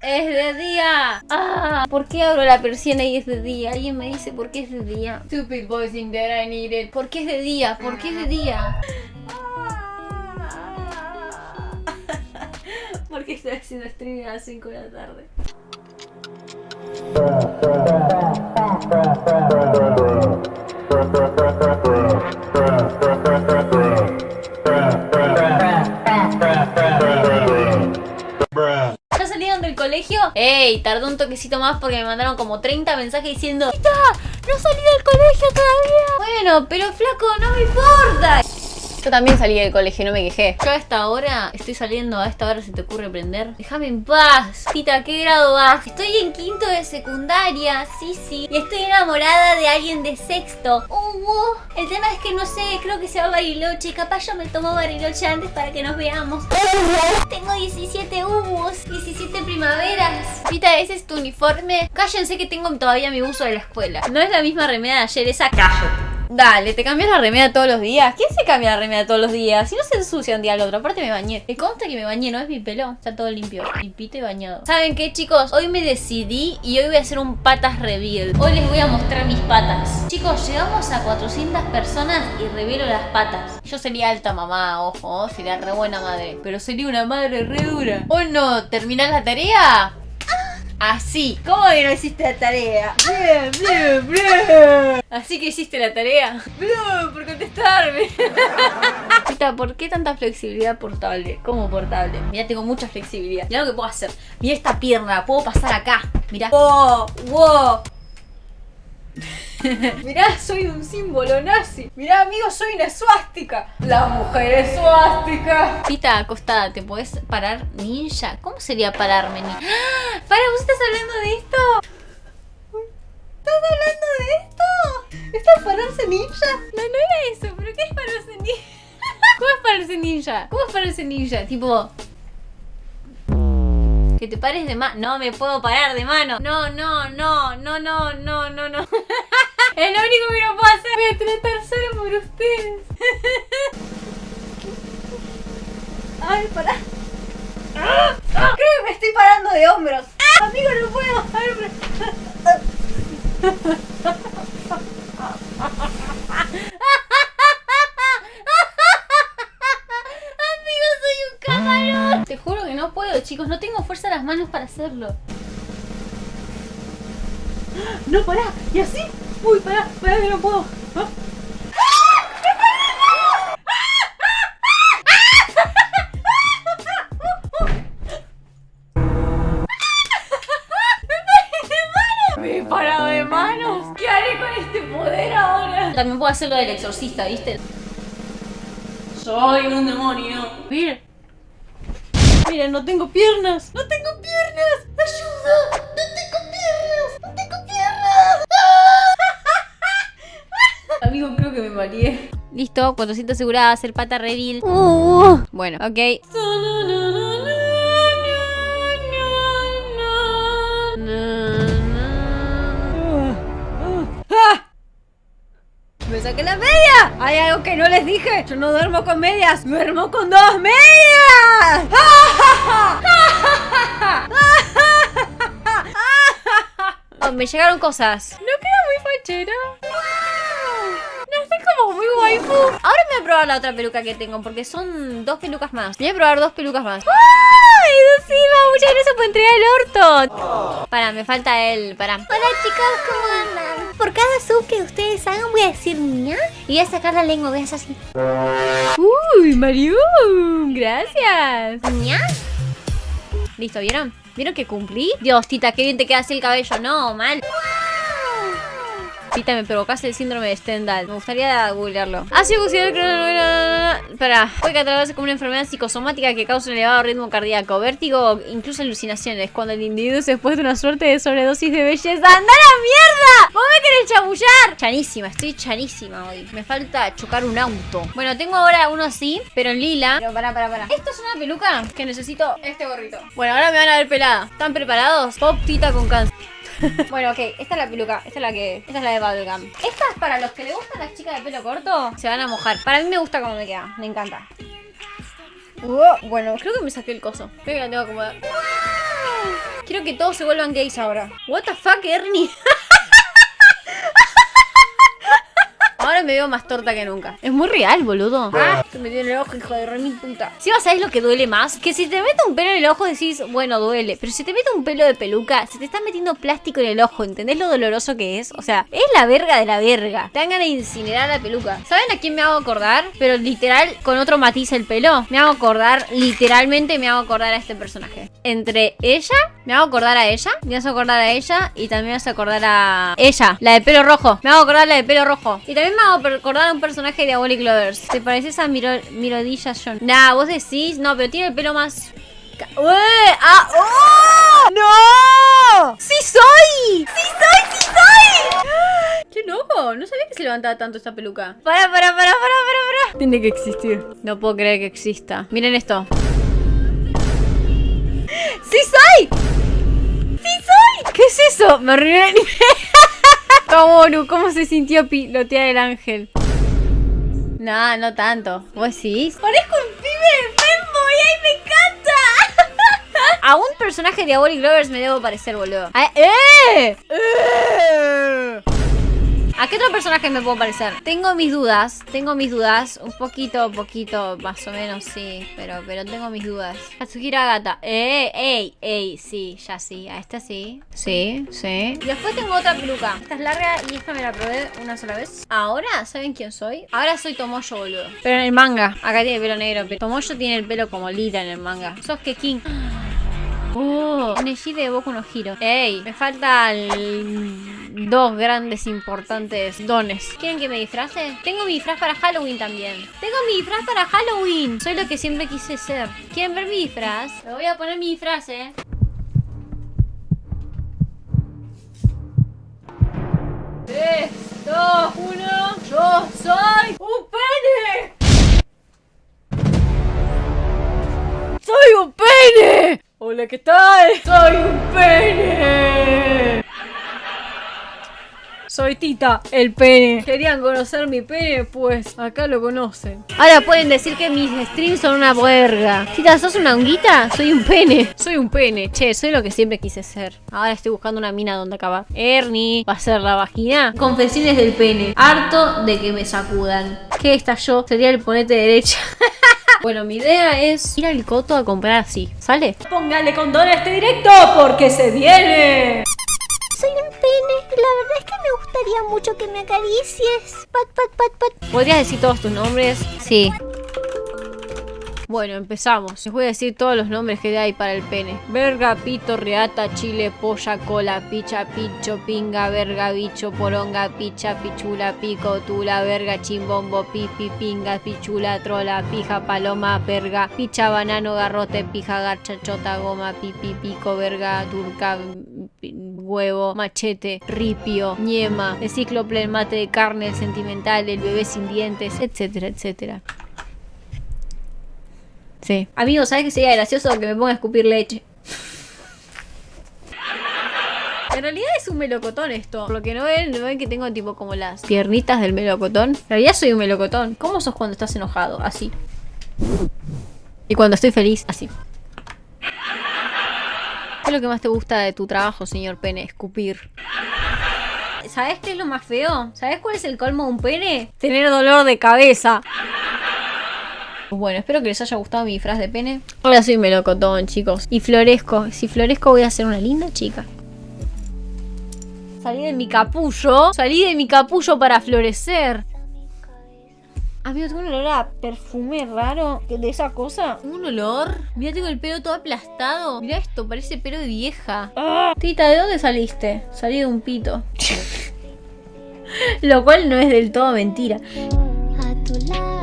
Es de día. Ah, ¿por qué abro la persiana y es de día? Alguien me dice por qué es de día. Stupid boys in there I need it. ¿Por qué es de día? ¿Por qué es de día? Porque estoy haciendo streaming a las 5 de la tarde. Tardó un toquecito más porque me mandaron como 30 mensajes diciendo. ¡No salí del colegio todavía! Bueno, pero flaco, no me importa. Yo también salí del colegio, no me quejé. Yo a esta hora estoy saliendo, a esta hora se te ocurre prender. Déjame en paz. Tita, ¿qué grado vas? Estoy en quinto de secundaria, sí, sí. Y estoy enamorada de alguien de sexto. Uh, el tema es que no sé, creo que se va Bariloche. Capaz yo me tomo Bariloche antes para que nos veamos. Tengo 17 humos, 17 primaveras. Tita, ¿ese es tu uniforme? Cállense que tengo todavía mi uso de la escuela. No es la misma remera de ayer, esa callo. Dale, ¿te cambias la remera todos los días? ¿Quién se cambia la remera todos los días? Si no se ensucia un día al otro. Aparte me bañé. Me consta que me bañé, no es mi pelo. Está todo limpio. Limpito y bañado. ¿Saben qué, chicos? Hoy me decidí y hoy voy a hacer un patas reveal. Hoy les voy a mostrar mis patas. Chicos, llegamos a 400 personas y revelo las patas. Yo sería alta mamá, ojo. Sería re buena madre. Pero sería una madre re dura. ¿O no? ¿Terminás la tarea? Así. ¿Cómo que no hiciste la tarea? Bien, bien, bien. Así que hiciste la tarea. Bien, por contestarme. Chita, ¿por qué tanta flexibilidad portable? ¿Cómo portable? Mira, tengo mucha flexibilidad. Mira lo que puedo hacer. Mira esta pierna, puedo pasar acá. Mira. ¡Wow! ¡Wow! Mirá, soy un símbolo nazi. Mirá, amigo, soy una suástica. La mujer es suástica. Pita, acostada, ¿te puedes parar ninja? ¿Cómo sería pararme ninja? ¡Ah! Para, ¿vos estás hablando de esto? ¿Estás hablando de esto? ¿Esto es pararse ninja? No, no era eso, pero ¿qué es pararse ninja? ¿Cómo es pararse ninja? ¿Cómo es pararse ninja? Tipo... Que te pares de mano. No me puedo parar de mano. No, no, no, no, no, no, no, no. es lo único que no puedo hacer. Voy a tratar solo por ustedes. Ay, pará. Creo que me estoy parando de hombros. Amigo, no puedo. Te juro que no puedo, chicos. No tengo fuerza en las manos para hacerlo. No, pará. ¿Y así? Uy, pará, pará que no puedo. Parado de manos. ¿Qué haré con este poder ahora? También puedo hacer lo del exorcista, ¿viste? Soy un demonio. Mira. Mira, no tengo piernas. ¡No tengo piernas! ¡Ayuda! ¡No tengo piernas! ¡No tengo piernas! Amigo, creo que me mareé. Listo, cuando siento asegurada hacer pata reveal. Uh, bueno, ok. Saqué la media! ¡Hay algo que no les dije! ¡Yo no duermo con medias! ¡Duermo con dos medias! Oh, me llegaron cosas. No queda muy fachera. No estoy como muy waifu. Ahora me voy a probar la otra peluca que tengo porque son dos pelucas más. Voy a probar dos pelucas más. ¡Ay, Dulcima! Muchas gracias por entregar el orto. Para, me falta él. Para. Hola, chicos, ¿cómo andan? Por cada sub que ustedes hagan voy a decir niña y voy a sacar la lengua. Voy a hacer así. Uy, Mario. Gracias. Niña. Listo, ¿vieron? ¿Vieron que cumplí? Dios, Tita, qué bien te queda así el cabello. No, mal. Tita, me provocaste el síndrome de Stendhal. Me gustaría googlearlo. Ha sido considerado que... Espera. Puede catalogarse como una enfermedad psicosomática que causa un elevado ritmo cardíaco, vértigo incluso alucinaciones. Cuando el individuo se expuesta a una suerte de sobredosis de belleza. ¡Anda a la mierda! ¡Vos me querés chamullar! Chanísima, estoy chanísima hoy. Me falta chocar un auto. Bueno, tengo ahora uno así, pero en lila. Pero pará, pará, pará. Esto es una peluca que necesito este gorrito. Bueno, ahora me van a ver pelada. ¿Están preparados? Pop Tita con cáncer. bueno, ok, esta es la peluca, esta es la que. Esta es la de Bubblegum. Esta es para los que le gustan las chicas de pelo corto, se van a mojar. Para mí me gusta cómo me queda, me encanta. Uh, bueno, creo que me saqué el coso. Creo que la tengo que acomodar. Quiero que todos se vuelvan gays ahora. What the fuck, Ernie? Ahora me veo más torta que nunca. Es muy real, boludo. Ah, te metió en el ojo, hijo de re puta. Si vas a ver lo que duele más, que si te mete un pelo en el ojo decís, bueno, duele. Pero si te mete un pelo de peluca, se te está metiendo plástico en el ojo. ¿Entendés lo doloroso que es? O sea, es la verga de la verga. Te dan ganas de incinerar la peluca. ¿Saben a quién me hago acordar? Pero literal, con otro matiz el pelo. Me hago acordar, literalmente me hago acordar a este personaje. Entre ella, me hago acordar a ella. Me hago acordar a ella. Y también me hago acordar a ella, la de pelo rojo. Me hago acordar a la de pelo rojo. Y también me hago acordar a un personaje de Diabolic Lovers. ¿Te pareces a Miro Mirodilla John? Nah, vos decís. No, pero tiene el pelo más. ¡Uy! ¡Ah! ¡Oh! ¡No! ¡Sí soy! ¡Sí soy! ¡Sí soy! ¡Qué loco! No sabía que se levantaba tanto esta peluca. Para, para, para, para, para, para. Tiene que existir. No puedo creer que exista. Miren esto. Eso? Me arruiné el Kaworu, ¿cómo se sintió pilotear el ángel? No, no tanto. ¿Vos decís? Parezco un pibe de fanboy, ¡ay, me encanta! A un personaje de Diabolic Lovers me debo parecer, boludo. ¡Eh! ¡Eh! ¿A qué otro personaje me puedo parecer? Tengo mis dudas, tengo mis dudas. Un poquito, poquito, más o menos, sí. Pero, pero tengo mis dudas. Katsuhira Gata. Eh, ey, ey, sí, ya sí. A esta sí. Sí, sí. Y después tengo otra peluca. Esta es larga y esta me la probé una sola vez. Ahora, ¿saben quién soy? Ahora soy Tomoyo, boludo. Pero en el manga. Acá tiene pelo negro. Pero Tomoyo tiene el pelo como lila en el manga. Sos que King. Oh, Neji de Boku no Hiro. Ey, me faltan dos grandes importantes dones. ¿Quieren que me disfrace? Tengo mi disfraz para Halloween también. Tengo mi disfraz para Halloween. Soy lo que siempre quise ser. ¿Quieren ver mi disfraz? Me voy a poner mi disfraz, eh. 3, 2, 1. Yo soy un pene. ¡Soy un pene! Hola, ¿qué tal? ¡Soy un pene! Soy Tita, el pene. ¿Querían conocer mi pene? Pues acá lo conocen. Ahora pueden decir que mis streams son una verga. Tita, ¿sos una honguita? Soy un pene. Soy un pene. Che, soy lo que siempre quise ser. Ahora estoy buscando una mina donde acabar. Ernie, ¿va a ser la vagina? Confesiones del pene. Harto de que me sacudan. ¿Qué yo? Sería el ponete derecha. Bueno, mi idea es ir al coto a comprar así. ¿Sale? Póngale condón a este directo porque se viene. La verdad es que me gustaría mucho que me acaricies. Pat, pat, pat, pat. ¿Podrías decir todos tus nombres? Sí. Bueno, empezamos. Les voy a decir todos los nombres que hay para el pene. Verga, pito, reata, chile, polla, cola, picha, picho, pinga, verga, bicho, poronga, picha, pichula, pico, tula, verga, chimbombo, pipi, pinga, pichula, trola, pija, paloma, perga, picha, banano, garrote, pija, garcha, chota, goma, pipi, pico, verga, turca, huevo, machete, ripio, ñema, el cíclope, el mate de carne, el sentimental, el bebé sin dientes, etcétera, etcétera. Sí. Amigo, ¿sabes que sería gracioso que me ponga a escupir leche? En realidad es un melocotón esto. Por lo que no ven, no ven que tengo tipo como las piernitas del melocotón. En realidad soy un melocotón. ¿Cómo sos cuando estás enojado? Así. Y cuando estoy feliz, así. ¿Qué es lo que más te gusta de tu trabajo, señor pene? Escupir. ¿Sabes qué es lo más feo? ¿Sabes cuál es el colmo de un pene? Tener dolor de cabeza. Bueno, espero que les haya gustado mi disfraz de pene. Ahora soy melocotón, chicos. Y florezco. Si florezco voy a ser una linda chica. Salí de mi capullo. Salí de mi capullo para florecer. Amigo, tengo un olor a perfume raro de esa cosa. Un olor. Mira, tengo el pelo todo aplastado. Mira esto, parece pelo de vieja. Ah. Tita, ¿de dónde saliste? Salí de un pito. Lo cual no es del todo mentira. A tu lado.